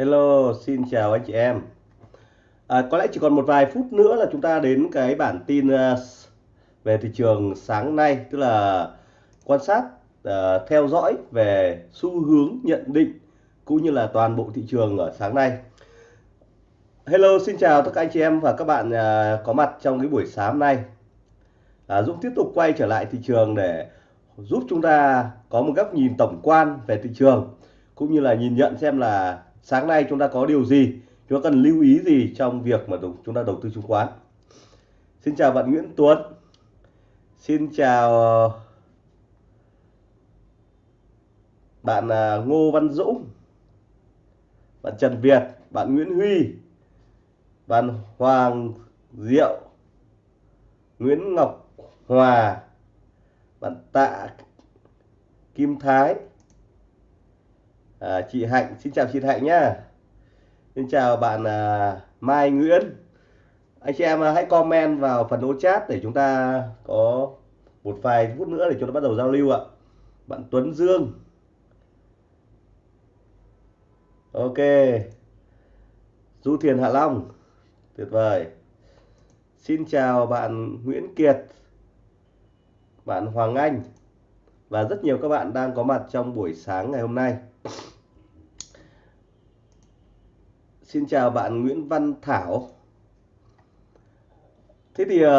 Hello, xin chào anh chị em. À, có lẽ chỉ còn một vài phút nữa là chúng ta đến cái bản tin uh, về thị trường sáng nay, tức là quan sát, uh, theo dõi về xu hướng nhận định cũng như là toàn bộ thị trường ở sáng nay. Hello, xin chào tất cả anh chị em và các bạn uh, có mặt trong cái buổi sáng nay. À, Dũng tiếp tục quay trở lại thị trường để giúp chúng ta có một góc nhìn tổng quan về thị trường cũng như là nhìn nhận xem là sáng nay chúng ta có điều gì? Chúng ta cần lưu ý gì trong việc mà chúng ta đầu tư chứng khoán? Xin chào bạn Nguyễn Tuấn. Xin chào ờ, bạn ờ, Ngô Văn Dũng. Bạn Trần Việt. Bạn Nguyễn Huy. Bạn Hoàng Diệu. Nguyễn Ngọc Hòa. Bạn Tạ Kim Thái à, chị Hạnh xin chào chị Hạnh nhá. Xin chào bạn à, Mai Nguyễn. Anh chị em à, hãy comment vào phần ô chat để chúng ta có một vài phút nữa để chúng ta bắt đầu giao lưu ạ. Bạn Tuấn Dương. Ok. Du Thiền Hạ Long. Tuyệt vời. Xin chào bạn Nguyễn Kiệt. Bạn Hoàng Anh. Và rất nhiều các bạn đang có mặt trong buổi sáng ngày hôm nay. Xin chào bạn Nguyễn Văn Thảo. Thế thì uh,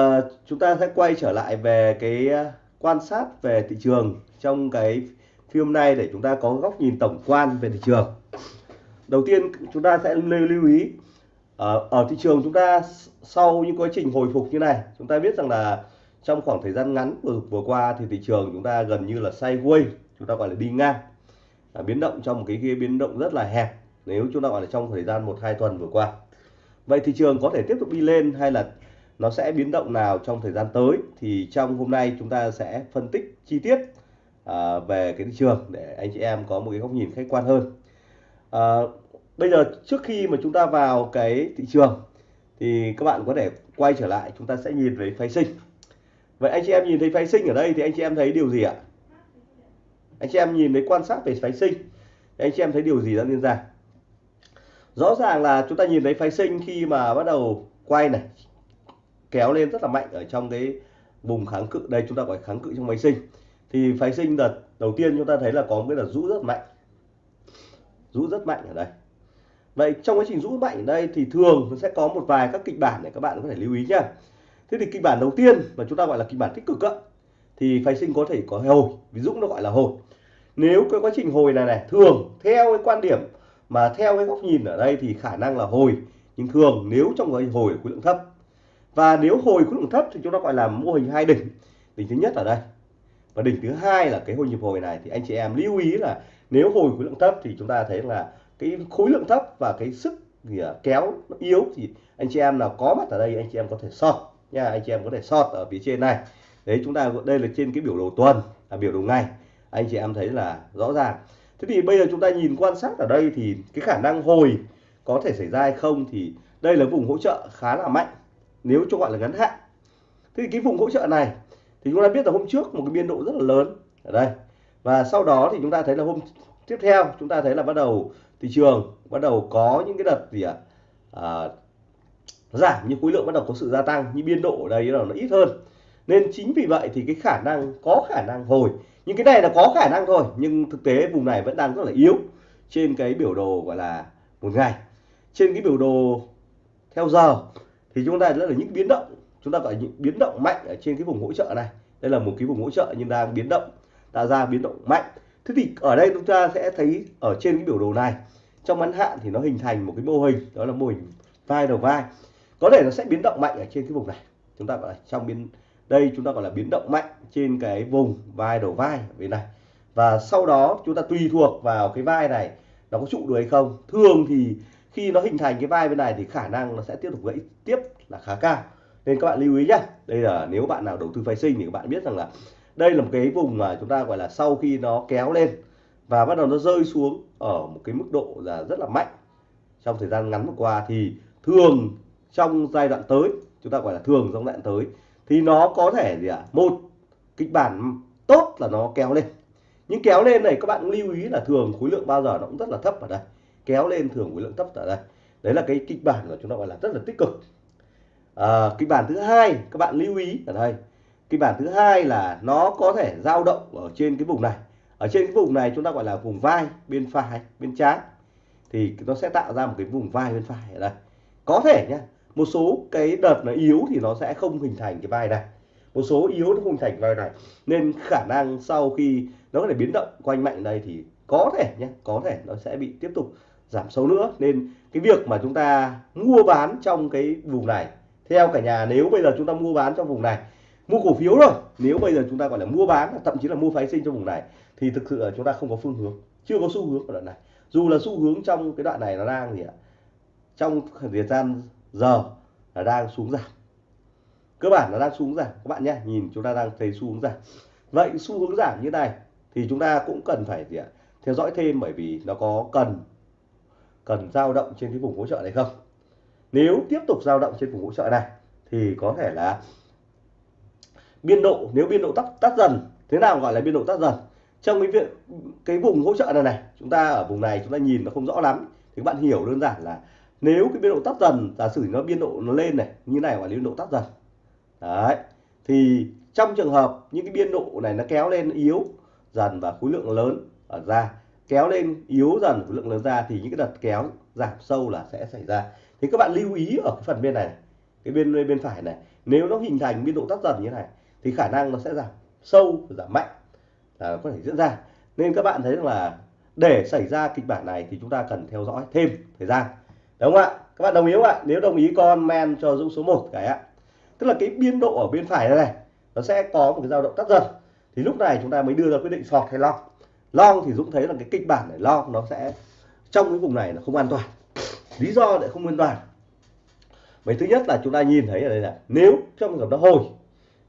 chúng ta sẽ quay trở lại về cái ờ, quan sát về thị trường trong cái phim này để chúng ta có góc nhìn tổng quan về thị trường. Đầu tiên chúng ta sẽ lưu, lưu ý ở, ở thị trường chúng ta sau những quá trình hồi phục như này, chúng ta biết rằng là trong khoảng thời gian ngắn vừa, vừa qua thì thị trường chúng ta gần như là sideways, chúng ta gọi là đi ngang, biến động trong một cái, cái biến động rất là hẹp nếu chúng ta gọi là trong thời gian một hai tuần vừa qua. Vậy thị trường có thể tiếp tục đi lên hay là nó sẽ biến động nào trong thời gian tới? Thì trong hôm nay chúng ta sẽ phân tích chi tiết à, về cái thị trường để anh chị em có một cái góc nhìn khách quan hơn. À, bây giờ trước khi mà chúng ta vào cái thị trường thì các bạn có thể quay trở lại chúng ta sẽ nhìn về phái sinh. Vậy anh chị em nhìn thấy phái sinh ở đây thì anh chị em thấy điều gì ạ? Anh chị em nhìn thấy quan sát về phái sinh thì anh chị em thấy điều gì đang diễn ra? Rõ ràng là chúng ta nhìn thấy phái sinh khi mà bắt đầu quay này kéo lên rất là mạnh ở trong cái vùng kháng cự. Đây chúng ta gọi kháng cự trong phái sinh. Thì phái sinh đợt đầu tiên chúng ta thấy là có một cái đợt rũ rất mạnh. Rũ rất mạnh ở đây. Vậy trong quá trình rũ mạnh ở đây thì thường nó sẽ có một vài các kịch bản để các bạn có thể lưu ý nhá thế thì kịch bản đầu tiên mà chúng ta gọi là kịch bản tích cực á, thì phái sinh có thể có hồi. Ví dụ nó gọi là hồi. Nếu cái quá trình hồi này này thường theo cái quan điểm mà theo cái góc nhìn ở đây thì khả năng là hồi, nhưng thường nếu trong cái hồi khối lượng thấp. Và nếu hồi khối lượng thấp thì chúng ta gọi là mô hình hai đỉnh. Đỉnh thứ nhất ở đây. Và đỉnh thứ hai là cái hồi nhịp hồi này. Thì anh chị em lưu ý là nếu hồi khối lượng thấp thì chúng ta thấy là cái khối lượng thấp và cái sức kéo nó yếu thì anh chị em nào có mặt ở đây, anh chị em có thể sort nha. Anh chị em có thể sort ở phía trên này. Đấy, chúng ta đây là trên cái biểu đồ tuần, là biểu đồ ngày. Anh chị em thấy là rõ ràng thế thì bây giờ chúng ta nhìn quan sát ở đây thì cái khả năng hồi có thể xảy ra hay không thì đây là vùng hỗ trợ khá là mạnh nếu cho gọi là ngắn hạn. Thế thì cái vùng hỗ trợ này thì chúng ta biết là hôm trước một cái biên độ rất là lớn ở đây. Và sau đó thì chúng ta thấy là hôm tiếp theo chúng ta thấy là bắt đầu thị trường bắt đầu có những cái đợt gì ạ? À, giảm nhưng khối lượng bắt đầu có sự gia tăng nhưng biên độ ở đây là nó ít hơn nên chính vì vậy thì cái khả năng, có khả năng hồi. Nhưng cái này là có khả năng thôi, nhưng thực tế vùng này vẫn đang rất là yếu trên cái biểu đồ gọi là một ngày. Trên cái biểu đồ theo giờ thì chúng ta rất là những biến động. Chúng ta gọi những biến động mạnh ở trên cái vùng hỗ trợ này. Đây là một cái vùng hỗ trợ nhưng đang biến động, tạo ra biến động mạnh. Thế thì ở đây chúng ta sẽ thấy ở trên cái biểu đồ này, trong ngắn hạn thì nó hình thành một cái mô hình, đó là mô hình vai đầu vai. Có thể nó sẽ biến động mạnh ở trên cái vùng này. Chúng ta gọi là trong biến đây chúng ta gọi là biến động mạnh trên cái vùng vai đầu vai bên này. Và sau đó chúng ta tùy thuộc vào cái vai này nó có trụ được hay không. Thường thì khi nó hình thành cái vai bên này thì khả năng nó sẽ tiếp tục gãy tiếp là khá cao. Nên các bạn lưu ý nhé đây là nếu bạn nào đầu tư phái sinh thì các bạn biết rằng là đây là một cái vùng mà chúng ta gọi là sau khi nó kéo lên và bắt đầu nó rơi xuống ở một cái mức độ là rất là mạnh. Trong thời gian ngắn vừa qua thì thường trong giai đoạn tới, chúng ta gọi là thường trong giai đoạn tới thì nó có thể gì ạ? À? một kịch bản tốt là nó kéo lên. Nhưng kéo lên này các bạn lưu ý là thường khối lượng bao giờ nó cũng rất là thấp ở đây. Kéo lên thường khối lượng thấp ở đây. Đấy là cái kịch bản của chúng ta gọi là rất là tích cực. À, kịch bản thứ hai các bạn lưu ý ở đây. Kịch bản thứ hai là nó có thể dao động ở trên cái vùng này. Ở trên cái vùng này chúng ta gọi là vùng vai bên phải bên trái. Thì nó sẽ tạo ra một cái vùng vai bên phải ở đây. Có thể nhá một số cái đợt nó yếu thì nó sẽ không hình thành cái vai này. Một số yếu nó không thành vai này. Nên khả năng sau khi nó có thể biến động quanh mạnh đây thì có thể nhé có thể nó sẽ bị tiếp tục giảm sâu nữa. Nên cái việc mà chúng ta mua bán trong cái vùng này, theo cả nhà, nếu bây giờ chúng ta mua bán trong vùng này, mua cổ phiếu rồi, nếu bây giờ chúng ta gọi là mua bán, thậm chí là mua phái sinh trong vùng này, thì thực sự là chúng ta không có phương hướng, chưa có xu hướng ở đoạn này. Dù là xu hướng trong cái đoạn này nó đang gì ạ? Trong thời gian giờ là đang xuống giảm. Cơ bản là đang xuống giảm. Các bạn nhé, nhìn chúng ta đang thấy xu hướng giảm. Vậy xu hướng giảm như này thì chúng ta cũng cần phải gì ạ? Theo dõi thêm bởi vì nó có cần cần dao động trên cái vùng hỗ trợ này không? Nếu tiếp tục dao động trên vùng hỗ trợ này thì có thể là biên độ, nếu biên độ tắt tắt dần, thế nào gọi là biên độ tắt dần? Trong cái việc, cái vùng hỗ trợ này này, chúng ta ở vùng này chúng ta nhìn nó không rõ lắm. Thì các bạn hiểu đơn giản là nếu cái biên độ tắt dần, giả sử nó biên độ nó lên này, như này gọi là biên độ tắt dần. Đấy, thì trong trường hợp những cái biên độ này nó kéo lên yếu dần và khối lượng lớn ở ra kéo lên yếu dần khối lượng lớn ra thì những cái đợt kéo giảm sâu là sẽ xảy ra. Thì các bạn lưu ý ở cái phần bên này cái bên bên phải này, nếu nó hình thành biên độ tắt dần như thế này thì khả năng nó sẽ giảm sâu giảm mạnh. Là có thể diễn ra. Nên các bạn thấy rằng là để xảy ra kịch bản này thì chúng ta cần theo dõi thêm thời gian đúng không ạ? Các bạn đồng ý không ạ? Nếu đồng ý comment cho dũng số 1 cái ạ. Tức là cái biên độ ở bên phải này, này nó sẽ có một cái dao động tắt dần. Thì lúc này chúng ta mới đưa ra quyết định short hay long. Long thì dũng thấy là cái kịch bản này long nó sẽ trong cái vùng này nó không an toàn. Lý do lại không an toàn. Mấy thứ nhất là chúng ta nhìn thấy ở đây là nếu trong trường hợp nó hồi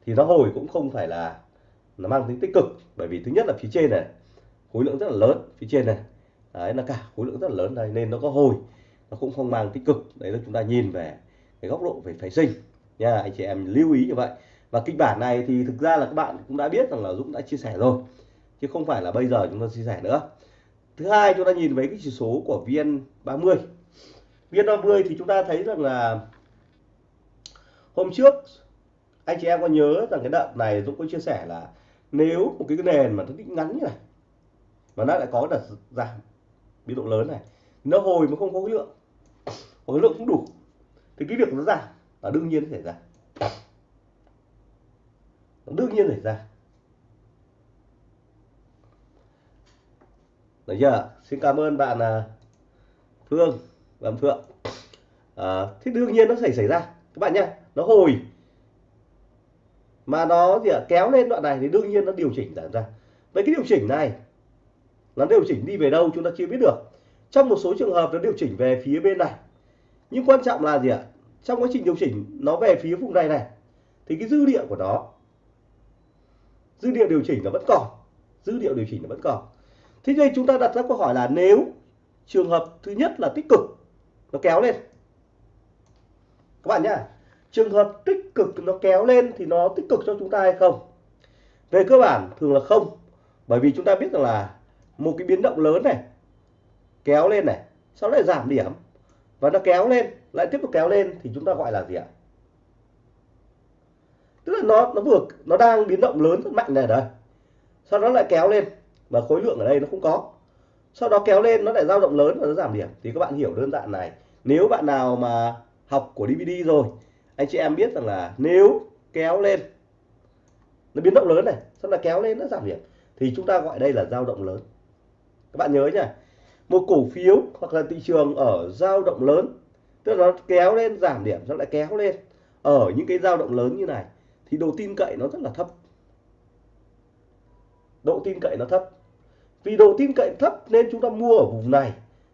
thì nó hồi cũng không phải là nó mang tính tích cực. Bởi vì thứ nhất là phía trên này khối lượng rất là lớn phía trên này. Đấy là cả khối lượng rất là lớn đây nên nó có hồi nó cũng không mang tích cực. Đấy là chúng ta nhìn về cái góc độ về phái sinh. Nha, anh chị em lưu ý như vậy. Và kịch bản này thì thực ra là các bạn cũng đã biết rằng là Dũng đã chia sẻ rồi, chứ không phải là bây giờ chúng ta chia sẻ nữa. Thứ hai, chúng ta nhìn với cái chỉ số của VN30 VN30 thì chúng ta thấy rằng là hôm trước, anh chị em có nhớ rằng cái đợt này Dũng có chia sẻ là nếu một cái nền mà nó định ngắn như này, mà nó lại có đợt giảm biên độ lớn này, nó hồi mà không có khối lượng khối lượng cũng đủ thì cái việc nó giảm là đương nhiên xảy ra. Nó đương nhiên xảy ra. Được chưa? Xin cảm ơn bạn là Phương và Phượng. À, thì đương nhiên nó xảy xảy ra. Các bạn nhé nó hồi mà nó gì à, kéo lên đoạn này thì đương nhiên nó điều chỉnh giảm ra. Vậy cái điều chỉnh này nó điều chỉnh đi về đâu chúng ta chưa biết được. Trong một số trường hợp nó điều chỉnh về phía bên này nhưng quan trọng là gì ạ? Trong quá trình điều chỉnh nó về phía vùng này này, thì cái dư địa của nó, dư địa điều chỉnh nó vẫn còn, dư địa điều chỉnh nó vẫn còn. Thế đây chúng ta đặt ra câu hỏi là nếu trường hợp thứ nhất là tích cực, nó kéo lên. Các bạn nhá, trường hợp tích cực nó kéo lên thì nó tích cực cho chúng ta hay không? Về cơ bản, thường là không. Bởi vì chúng ta biết rằng là một cái biến động lớn này, kéo lên này, sau đó lại giảm điểm và nó kéo lên, lại tiếp tục kéo lên thì chúng ta gọi là gì ạ? Tức là nó nó vừa, nó đang biến động lớn rất mạnh này đây sau đó lại kéo lên và khối lượng ở đây nó không có. Sau đó kéo lên, nó lại dao động lớn và nó giảm điểm. Thì các bạn hiểu đơn giản này. Nếu bạn nào mà học của DVD rồi, anh chị em biết rằng là nếu kéo lên, nó biến động lớn này sau đó kéo lên nó giảm điểm, thì chúng ta gọi đây là dao động lớn. Các bạn nhớ nhá một cổ phiếu hoặc là thị trường ở dao động lớn. Tức là nó kéo lên, giảm điểm, nó lại kéo lên. Ở những cái dao động lớn như này, thì độ tin cậy nó rất là thấp. Độ tin cậy nó thấp. Vì độ tin cậy thấp nên chúng ta mua ở vùng này,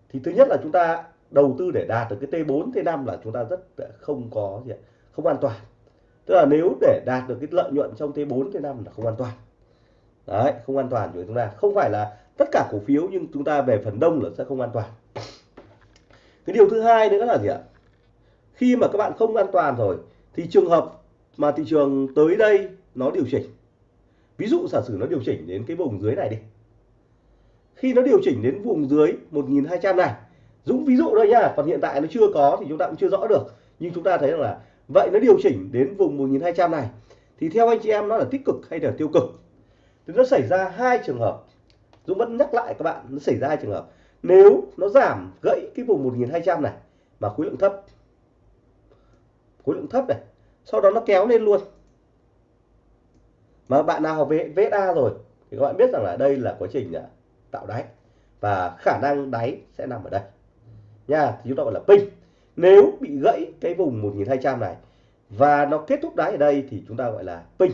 thì thứ nhất là chúng ta đầu tư để đạt được cái T4 T5 là chúng ta rất không có gì không an toàn. Tức là nếu để đạt được cái lợi nhuận trong T4 T5 là không an toàn. Đấy, không an toàn của chúng ta. Không phải là tất cả cổ phiếu nhưng chúng ta về phần đông là sẽ không an toàn. Cái điều thứ hai nữa là gì ạ? Khi mà các bạn không an toàn rồi thì trường hợp mà thị trường tới đây nó điều chỉnh. Ví dụ giả sử nó điều chỉnh đến cái vùng dưới này đi. Khi nó điều chỉnh đến vùng dưới 1200 này Dũng ví dụ đây nha, còn hiện tại nó chưa có thì chúng ta cũng chưa rõ được. Nhưng chúng ta thấy rằng là vậy nó điều chỉnh đến vùng 1200 này thì theo anh chị em nó là tích cực hay là tiêu cực? Thì nó xảy ra hai trường hợp. Dũng vẫn nhắc lại các bạn, nó xảy ra hai trường hợp. Nếu nó giảm gãy cái vùng 1200 này mà khối lượng thấp, khối lượng thấp này, sau đó nó kéo lên luôn. Mà bạn nào học về VSA rồi thì các bạn biết rằng là đây là quá trình à, tạo đáy. Và khả năng đáy sẽ nằm ở đây. Nha, thì chúng ta gọi là pin. Nếu bị gãy cái vùng 1200 này và nó kết thúc đáy ở đây thì chúng ta gọi là pin.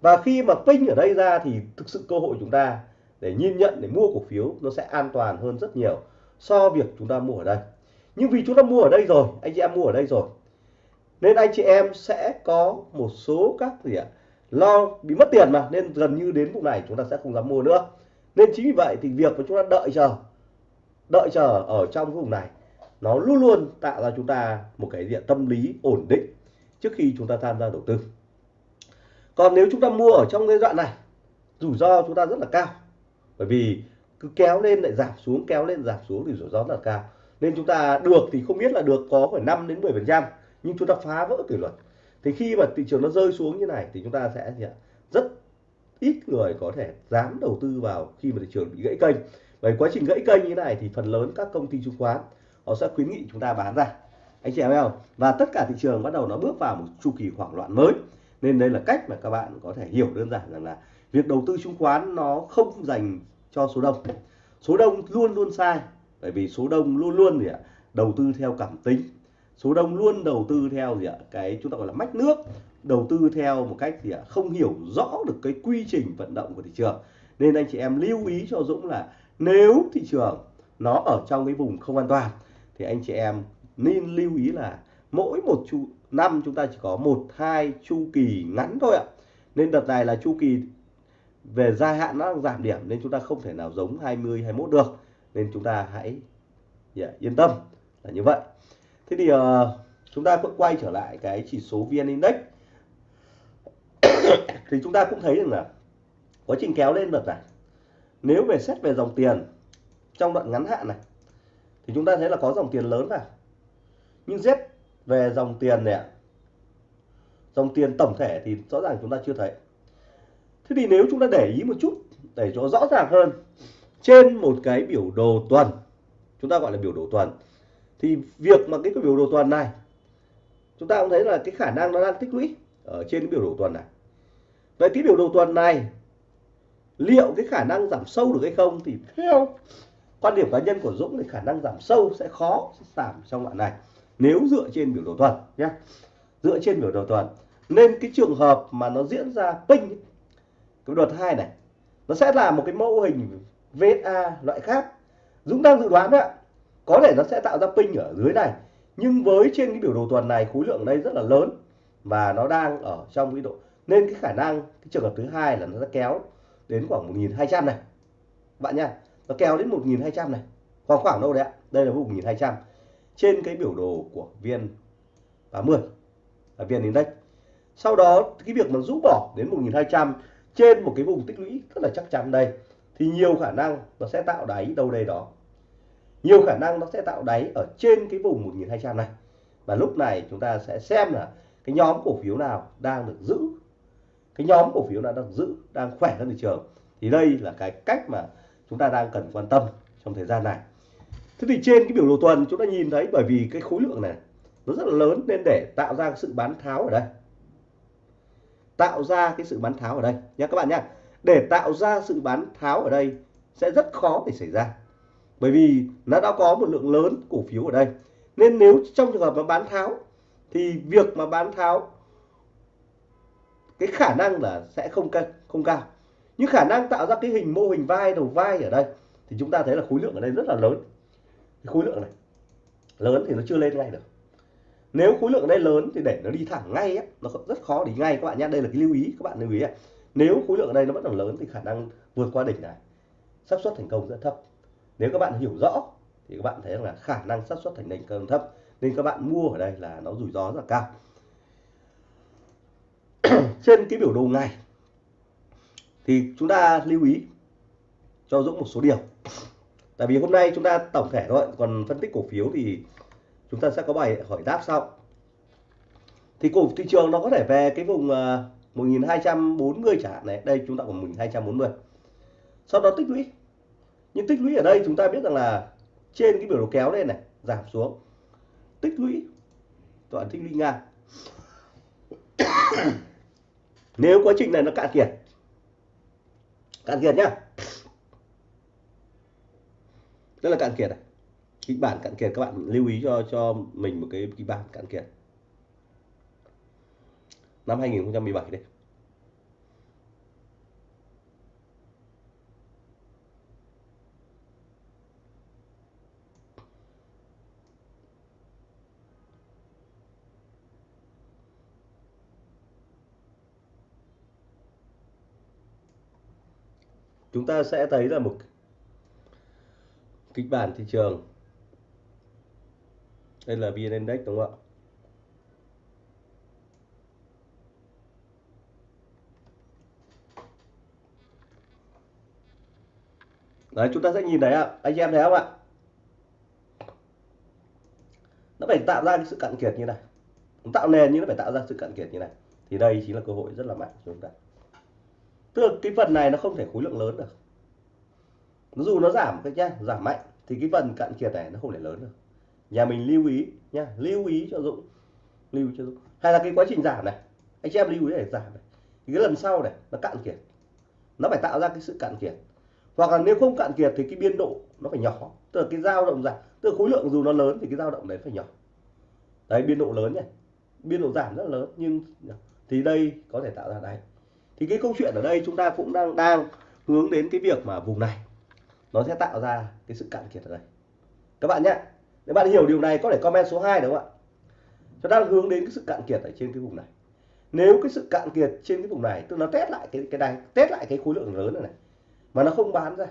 Và khi mà pin ở đây ra thì thực sự cơ hội chúng ta để nhìn nhận, để mua cổ phiếu nó sẽ an toàn hơn rất nhiều so việc chúng ta mua ở đây. Nhưng vì chúng ta mua ở đây rồi, anh chị em mua ở đây rồi, nên anh chị em sẽ có một số các gì ạ, lo bị mất tiền mà, nên gần như đến vùng này chúng ta sẽ không dám mua nữa. Nên chính vì vậy thì việc mà chúng ta đợi chờ đợi chờ ở trong vùng này, nó luôn luôn tạo ra chúng ta một cái diện tâm lý ổn định trước khi chúng ta tham gia đầu tư. Còn nếu chúng ta mua ở trong giai đoạn này, rủi ro chúng ta rất là cao bởi vì cứ kéo lên lại giảm xuống, kéo lên giảm xuống thì rủi ro rất là cao. Nên chúng ta được thì không biết là được có phải 5 đến 10 phần trăm, nhưng chúng ta phá vỡ kỷ luật. Thì khi mà thị trường nó rơi xuống như này thì chúng ta sẽ rất ít người có thể dám đầu tư vào khi mà thị trường bị gãy kênh. Bởi quá trình gãy kênh như này thì phần lớn các công ty chứng khoán, họ sẽ khuyến nghị chúng ta bán ra. Anh chị em không? Và tất cả thị trường bắt đầu nó bước vào một chu kỳ hoảng loạn mới. Nên đây là cách mà các bạn có thể hiểu đơn giản rằng là việc đầu tư chứng khoán nó không dành cho số đông. Số đông luôn luôn sai, bởi vì số đông luôn luôn gì ạ, đầu tư theo cảm tính. Số đông luôn đầu tư theo gì ạ, cái chúng ta gọi là mách nước, đầu tư theo một cách gì ạ, không hiểu rõ được cái quy trình vận động của thị trường. Nên anh chị em lưu ý cho Dũng là nếu thị trường nó ở trong cái vùng không an toàn, thì anh chị em nên lưu ý là mỗi một chu, năm chúng ta chỉ có một, hai chu kỳ ngắn thôi ạ. Nên đợt này là chu kỳ về dài hạn nó đang giảm điểm nên chúng ta không thể nào giống 20 21 được. Nên chúng ta hãy yeah, yên tâm là như vậy. Thế thì uh, chúng ta cũng quay trở lại cái chỉ số vn index. Thì chúng ta cũng thấy rằng là quá trình kéo lên đợt này nếu về xét về dòng tiền trong đoạn ngắn hạn này thì chúng ta thấy là có dòng tiền lớn vào. Nhưng xét về dòng tiền này dòng tiền tổng thể thì rõ ràng chúng ta chưa thấy thế thì nếu chúng ta để ý một chút để cho rõ ràng hơn trên một cái biểu đồ tuần chúng ta gọi là biểu đồ tuần thì việc mà cái, cái biểu đồ tuần này chúng ta cũng thấy là cái khả năng nó đang tích lũy ở trên cái biểu đồ tuần này. Vậy cái biểu đồ tuần này liệu cái khả năng giảm sâu được hay không thì theo quan điểm cá nhân của Dũng thì khả năng giảm sâu sẽ khó giảm trong đoạn này nếu dựa trên biểu đồ tuần nhé. Dựa trên biểu đồ tuần nên cái trường hợp mà nó diễn ra ping cái đợt hai này, nó sẽ là một cái mô hình VSA loại khác. Dũng đang dự đoán đấy ạ, có thể nó sẽ tạo ra pin ở dưới này, nhưng với trên cái biểu đồ tuần này, khối lượng ở đây rất là lớn và nó đang ở trong cái độ, nên cái khả năng, cái trường hợp thứ hai là nó sẽ kéo đến khoảng 1200 này. Bạn nha nó kéo đến 1200 này khoảng khoảng đâu đấy ạ? Đây là vùng 1200 trên cái biểu đồ của viên 30 là viên index. Sau đó, cái việc mà rũ bỏ đến 1200 trên một cái vùng tích lũy rất là chắc chắn đây, thì nhiều khả năng nó sẽ tạo đáy đâu đây đó. Nhiều khả năng nó sẽ tạo đáy ở trên cái vùng 1200 này. Và lúc này chúng ta sẽ xem là cái nhóm cổ phiếu nào đang được giữ. Cái nhóm cổ phiếu nào đang giữ, đang khỏe hơn thị trường. Thì đây là cái cách mà chúng ta đang cần quan tâm trong thời gian này. Thế thì trên cái biểu đồ tuần chúng ta nhìn thấy bởi vì cái khối lượng này nó rất là lớn nên để tạo ra sự bán tháo ở đây tạo ra cái sự bán tháo ở đây. Nhé các bạn nhé để tạo ra sự bán tháo ở đây sẽ rất khó để xảy ra. Bởi vì nó đã có một lượng lớn cổ phiếu ở đây. Nên nếu trong trường hợp mà bán tháo, thì việc mà bán tháo, cái khả năng là sẽ không cao không cao. Nhưng khả năng tạo ra cái hình mô hình vai đầu vai ở đây, thì chúng ta thấy là khối lượng ở đây rất là lớn. Khối lượng này, lớn thì nó chưa lên ngay được nếu khối lượng ở đây lớn thì để nó đi thẳng ngay ấy, nó rất khó đi ngay các bạn nhé. Đây là cái lưu ý các bạn lưu ý ấy. nếu khối lượng ở đây nó vẫn còn lớn thì khả năng vượt qua đỉnh này xác suất thành công rất thấp. Nếu các bạn hiểu rõ thì các bạn thấy là khả năng xác suất thành đỉnh công thấp nên các bạn mua ở đây là nó rủi ro rất là cao. Trên cái biểu đồ ngày thì chúng ta lưu ý cho Dũng một số điều. Tại vì hôm nay chúng ta tổng thể thôi còn phân tích cổ phiếu thì chúng ta sẽ có bài hỏi đáp sau. Thì cổ thị trường nó có thể về cái vùng à, 1240 chẳng hạn này. Đây, chúng ta còn 1240 sau đó tích lũy. Nhưng tích lũy ở đây chúng ta biết rằng là trên cái biểu đồ kéo lên này, giảm xuống. Tích lũy. Toàn tích lũy ngang. Nếu quá trình này nó cạn kiệt. Cạn kiệt nhá. Đây là cạn kiệt này kịch bản cạn kiệt, các bạn lưu ý cho cho mình một cái kịch bản cạn kiệt. Năm 2017 đây. Chúng ta sẽ thấy là một kịch bản thị trường đây là VN Index, đúng không ạ? Đấy, chúng ta sẽ nhìn thấy ạ. Anh em thấy không ạ? Nó phải tạo ra cái sự cạn kiệt như này. Tạo nền nhưng nó phải tạo ra sự cạn kiệt như này. Thì đây chính là cơ hội rất là mạnh cho chúng ta. Tức là cái phần này nó không thể khối lượng lớn được. Dù nó giảm cái nhá, giảm mạnh, thì cái phần cạn kiệt này nó không thể lớn được nhà mình lưu ý nhá lưu ý cho dũng. Lưu ý cho dũng. Hay là cái quá trình giảm này. Anh chị em lưu ý để giảm này. Thì cái lần sau này, nó cạn kiệt. Nó phải tạo ra cái sự cạn kiệt. Hoặc là nếu không cạn kiệt thì cái biên độ nó phải nhỏ. Tức là cái dao động giảm tức là khối lượng dù nó lớn thì cái dao động đấy phải nhỏ. Đấy, biên độ lớn nhỉ. Biên độ giảm rất là lớn, nhưng thì đây có thể tạo ra đấy. thì cái câu chuyện ở đây chúng ta cũng đang đang hướng đến cái việc mà vùng này nó sẽ tạo ra cái sự cạn kiệt ở đây. Các bạn nhé nếu bạn hiểu điều này có thể comment số 2 đúng không ạ? Chúng ta đang hướng đến cái sự cạn kiệt ở trên cái vùng này. Nếu cái sự cạn kiệt trên cái vùng này tức nó test lại cái cái này test lại cái khối lượng lớn này, này mà nó không bán ra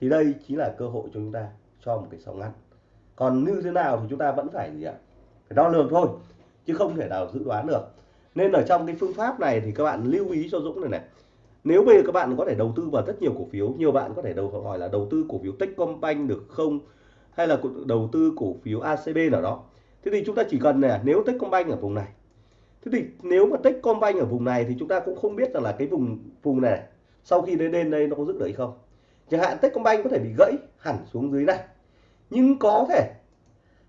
thì đây chính là cơ hội cho chúng ta cho một cái sóng ngắn. Còn như thế nào thì chúng ta vẫn phải gì ạ? Phải đo lường thôi chứ không thể nào dự đoán được. Nên ở trong cái phương pháp này thì các bạn lưu ý cho Dũng này này. Nếu bây giờ các bạn có thể đầu tư vào rất nhiều cổ phiếu nhiều bạn có thể đầu hỏi là đầu tư cổ phiếu Techcombank được không? Hay là đầu tư cổ phiếu ACB nào đó. Thế thì chúng ta chỉ cần là nếu Techcombank ở vùng này. Thế thì nếu mà Techcombank ở vùng này thì chúng ta cũng không biết rằng là cái vùng vùng này, sau khi đến lên đây nó có dứt được hay không. Chẳng hạn Techcombank có thể bị gãy hẳn xuống dưới này. Nhưng có thể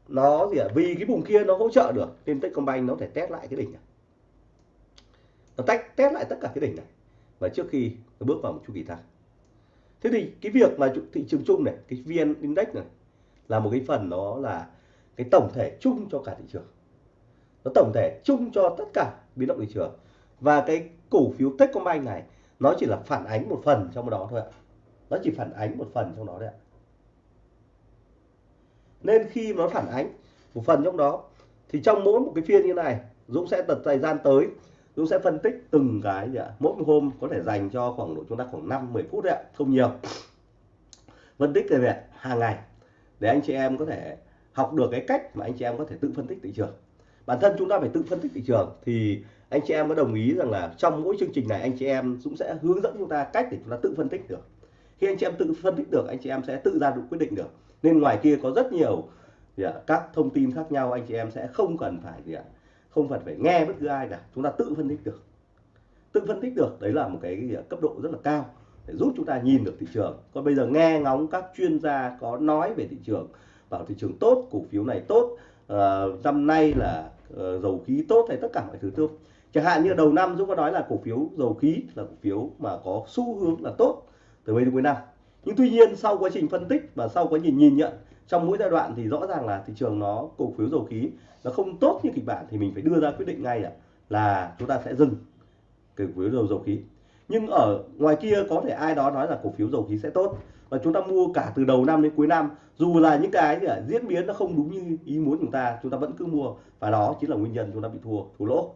nó gì ạ? Vì cái vùng kia nó hỗ trợ được, nên Techcombank nó có thể test lại cái đỉnh này. Nó tách test lại tất cả cái đỉnh này. Và trước khi nó bước vào một chu kỳ tăng thế thì cái việc mà thị trường chung này, cái vn index này là một cái phần nó là cái tổng thể chung cho cả thị trường. Nó tổng thể chung cho tất cả biến động thị trường. Và cái cổ phiếu Techcombank này, nó chỉ là phản ánh một phần trong đó thôi ạ. Nó chỉ phản ánh một phần trong đó đấy ạ. Nên khi nó phản ánh một phần trong đó, thì trong mỗi một cái phiên như này, Dũng sẽ tật thời gian tới, Dũng sẽ phân tích từng cái gì ạ. Mỗi một hôm có thể dành cho khoảng độ chúng ta khoảng 5 10 phút đấy ạ, không nhiều. Phân tích về hàng ngày để anh chị em có thể học được cái cách mà anh chị em có thể tự phân tích thị trường. Bản thân chúng ta phải tự phân tích thị trường thì anh chị em có đồng ý rằng là trong mỗi chương trình này anh chị em cũng sẽ hướng dẫn chúng ta cách để chúng ta tự phân tích được. Khi anh chị em tự phân tích được anh chị em sẽ tự ra được quyết định được. Nên ngoài kia có rất nhiều các thông tin khác nhau anh chị em sẽ không cần phải gì ạ, không cần phải nghe bất cứ ai cả. Chúng ta tự phân tích được. Tự phân tích được đấy là một cái, cái cấp độ rất là cao để giúp chúng ta nhìn được thị trường. Còn bây giờ nghe ngóng các chuyên gia có nói về thị trường bảo thị trường tốt cổ phiếu này tốt uh, năm nay là uh, dầu khí tốt hay tất cả mọi thứ tốt. Chẳng hạn như đầu năm Dũng có nói là cổ phiếu dầu khí là cổ phiếu mà có xu hướng là tốt từ bây đến cuối năm. Nhưng tuy nhiên sau quá trình phân tích và sau quá trình nhìn nhận trong mỗi giai đoạn thì rõ ràng là thị trường nó cổ phiếu dầu khí nó không tốt như kịch bản thì mình phải đưa ra quyết định ngay là, là chúng ta sẽ dừng cổ phiếu dầu dầu khí nhưng ở ngoài kia có thể ai đó nói là cổ phiếu dầu khí sẽ tốt. Và chúng ta mua cả từ đầu năm đến cuối năm. Dù là những cái gì diễn biến nó không đúng như ý muốn chúng ta chúng ta vẫn cứ mua. Và đó chính là nguyên nhân chúng ta bị thua thua lỗ.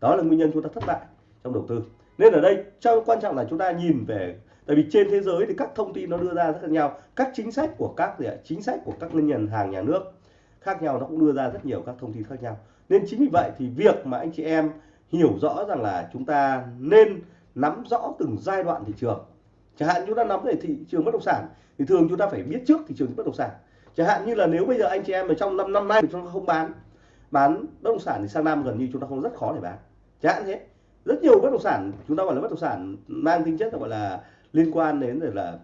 Đó là nguyên nhân chúng ta thất bại trong đầu tư. Nên ở đây, trong quan trọng là chúng ta nhìn về, tại vì trên thế giới thì các thông tin nó đưa ra rất là nhau. Các chính sách của các gì chính sách của các ngân hàng nhà nước khác nhau, nó cũng đưa ra rất nhiều các thông tin khác nhau. Nên chính vì vậy thì việc mà anh chị em hiểu rõ rằng là chúng ta nên nắm rõ từng giai đoạn thị trường. Chẳng hạn chúng ta nắm về thị trường bất động sản thì thường chúng ta phải biết trước thị trường bất động sản. Chẳng hạn như là nếu bây giờ anh chị em ở trong năm năm nay chúng ta không bán bán bất động sản thì sang năm gần như chúng ta không rất khó để bán. Chẳng hạn thế. Rất nhiều bất động sản chúng ta gọi là bất động sản mang tính chất là gọi là liên quan đến rồi là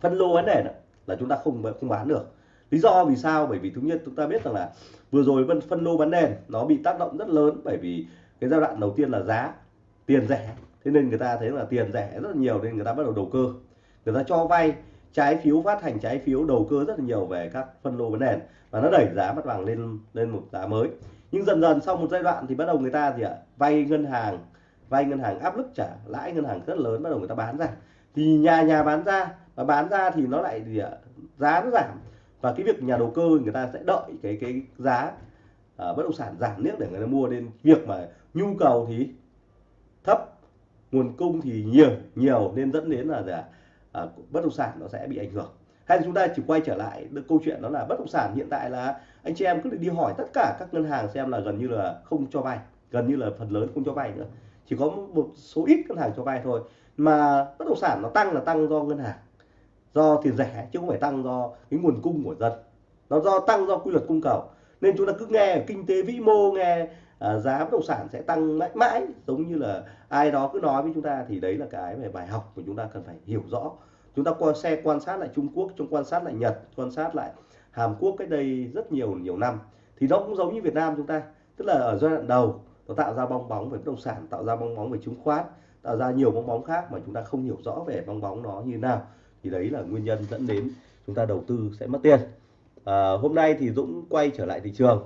phân lô vấn đề đó, là chúng ta không không bán được. Lý do vì sao? Bởi vì thứ nhất chúng ta biết rằng là vừa rồi phân phân lô bán nền nó bị tác động rất lớn bởi vì cái giai đoạn đầu tiên là giá tiền rẻ thế nên người ta thấy là tiền rẻ rất là nhiều nên người ta bắt đầu đầu cơ. Người ta cho vay trái phiếu phát hành trái phiếu đầu cơ rất là nhiều về các phân lô bán nền và nó đẩy giá mặt bằng lên lên một giá mới. Nhưng dần dần sau một giai đoạn thì bắt đầu người ta gì ạ? Vay ngân hàng vay ngân hàng áp lực trả lãi ngân hàng rất lớn bắt đầu người ta bán ra. Thì nhà nhà bán ra và bán ra thì nó lại gì ạ? Giá nó giảm. Và cái việc nhà đầu cơ người ta sẽ đợi cái cái giá uh, bất động sản giảm nước để người ta mua. Nên việc mà nhu cầu thì thấp nguồn cung thì nhiều nhiều nên dẫn đến là à, à, bất động sản nó sẽ bị ảnh hưởng. Hay là chúng ta chỉ quay trở lại được câu chuyện đó là bất động sản hiện tại là anh chị em cứ đi hỏi tất cả các ngân hàng xem là gần như là không cho vay gần như là phần lớn không cho vay nữa. Chỉ có một số ít ngân hàng cho vay thôi. Mà bất động sản nó tăng là tăng do ngân hàng do tiền rẻ chứ không phải tăng do cái nguồn cung của dân. Nó do tăng do quy luật cung cầu. Nên chúng ta cứ nghe kinh tế vĩ mô nghe à, giá bất động sản sẽ tăng mãi mãi giống như là ai đó cứ nói với chúng ta thì đấy là cái về bài học của chúng ta cần phải hiểu rõ. Chúng ta qua xe quan sát lại Trung Quốc trong quan sát lại Nhật quan sát lại Hàn Quốc cách đây rất nhiều nhiều năm thì nó cũng giống như Việt Nam chúng ta. Tức là ở giai đoạn đầu nó tạo ra bong bóng về bất động sản tạo ra bong bóng về chứng khoán tạo ra nhiều bong bóng khác mà chúng ta không hiểu rõ về bong bóng nó như nào. Thì đấy là nguyên nhân dẫn đến chúng ta đầu tư sẽ mất tiền. À, hôm nay thì Dũng quay trở lại thị trường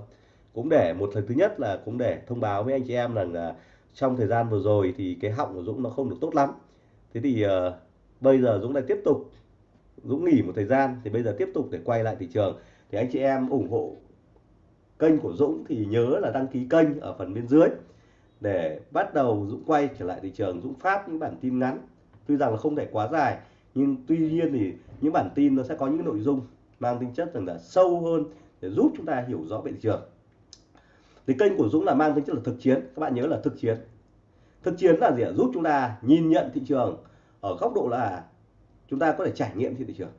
cũng để một lần thứ nhất là cũng để thông báo với anh chị em rằng là trong thời gian vừa rồi thì cái họng của Dũng nó không được tốt lắm. Thế thì uh, bây giờ Dũng lại tiếp tục Dũng nghỉ một thời gian thì bây giờ tiếp tục để quay lại thị trường. Thì anh chị em ủng hộ kênh của Dũng thì nhớ là đăng ký kênh ở phần bên dưới để bắt đầu Dũng quay trở lại thị trường Dũng phát những bản tin ngắn. Tuy rằng là không thể quá dài nhưng tuy nhiên thì những bản tin nó sẽ có những nội dung mang tính chất rằng là sâu hơn để giúp chúng ta hiểu rõ về thị trường thì kênh của Dũng là mang tính chất là thực chiến. Các bạn nhớ là thực chiến. Thực chiến là gì ạ? Giúp chúng ta nhìn nhận thị trường ở góc độ là chúng ta có thể trải nghiệm thị trường.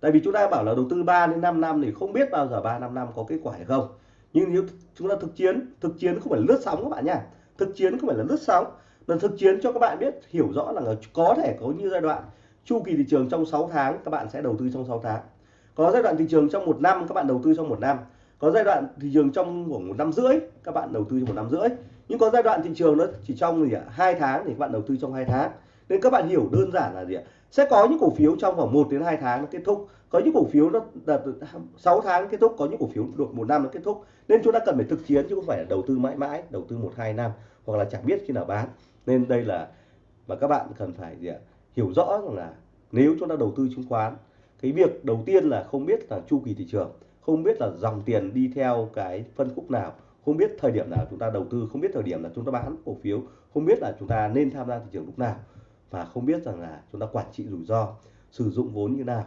Tại vì chúng ta bảo là đầu tư 3 đến 5 năm thì không biết bao giờ 3 5 năm có kết quả hay không. Nhưng nếu chúng ta thực chiến thực chiến không phải lướt sóng các bạn nha. Thực chiến không phải là lướt sóng. Là thực chiến cho các bạn biết, hiểu rõ là có thể có như giai đoạn chu kỳ thị trường trong 6 tháng, các bạn sẽ đầu tư trong 6 tháng. Có giai đoạn thị trường trong một năm, các bạn đầu tư trong một năm có giai đoạn thị trường trong khoảng một năm rưỡi, các bạn đầu tư trong một năm rưỡi. Nhưng có giai đoạn thị trường nó chỉ trong gì ạ, hai tháng thì các bạn đầu tư trong hai tháng. Nên các bạn hiểu đơn giản là gì ạ, sẽ có những cổ phiếu trong khoảng 1 đến 2 tháng nó kết thúc. Có những cổ phiếu nó đạt 6 tháng kết thúc, có những cổ phiếu được một năm nó kết thúc. Nên chúng ta cần phải thực chiến chứ không phải là đầu tư mãi mãi, đầu tư một hai năm hoặc là chẳng biết khi nào bán. Nên đây là và các bạn cần phải gì ạ, hiểu rõ rằng là nếu chúng ta đầu tư chứng khoán, cái việc đầu tiên là không biết là chu kỳ thị trường không biết là dòng tiền đi theo cái phân khúc nào không biết thời điểm nào chúng ta đầu tư không biết thời điểm là chúng ta bán cổ phiếu không biết là chúng ta nên tham gia thị trường lúc nào và không biết rằng là chúng ta quản trị rủi ro sử dụng vốn như nào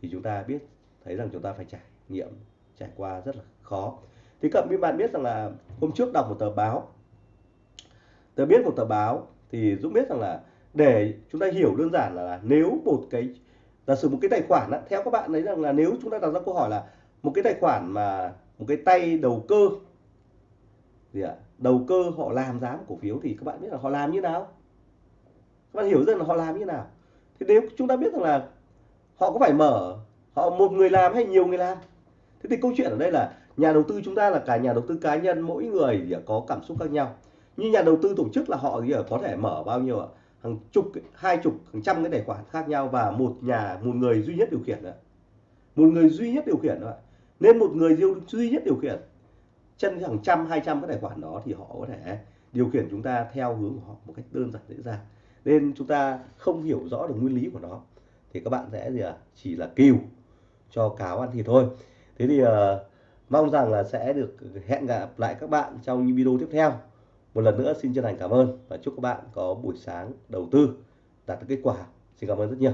thì chúng ta biết thấy rằng chúng ta phải trải nghiệm trải qua rất là khó. Thì các bạn biết rằng là hôm trước đọc một tờ báo tờ biết một tờ báo thì Dũng biết rằng là để chúng ta hiểu đơn giản là, là nếu một cái giả sử một cái tài khoản á, theo các bạn ấy rằng là nếu chúng ta đặt ra câu hỏi là một cái tài khoản mà, một cái tay đầu cơ. Gì ạ? Đầu cơ họ làm giá một cổ phiếu thì các bạn biết là họ làm như nào? Các bạn hiểu rằng là họ làm như nào? Thì nếu chúng ta biết rằng là họ có phải mở, họ một người làm hay nhiều người làm? Thế thì câu chuyện ở đây là nhà đầu tư chúng ta là cả nhà đầu tư cá nhân, mỗi người thì có cảm xúc khác nhau. Như nhà đầu tư tổ chức là họ thì có thể mở bao nhiêu ạ? Hàng chục, hai chục, hàng trăm cái tài khoản khác nhau và một nhà, một người duy nhất điều khiển nữa một người duy nhất điều khiển nữa nên một người duy nhất điều khiển chân hàng trăm hai trăm cái tài khoản đó thì họ có thể điều khiển chúng ta theo hướng của họ một cách đơn giản dễ dàng. Nên chúng ta không hiểu rõ được nguyên lý của nó. Thì các bạn sẽ gì à chỉ là kêu cho cáo ăn thịt thôi. Thế thì uh, mong rằng là sẽ được hẹn gặp lại các bạn trong những video tiếp theo. Một lần nữa xin chân thành cảm ơn và chúc các bạn có buổi sáng đầu tư đạt được kết quả. Xin cảm ơn rất nhiều.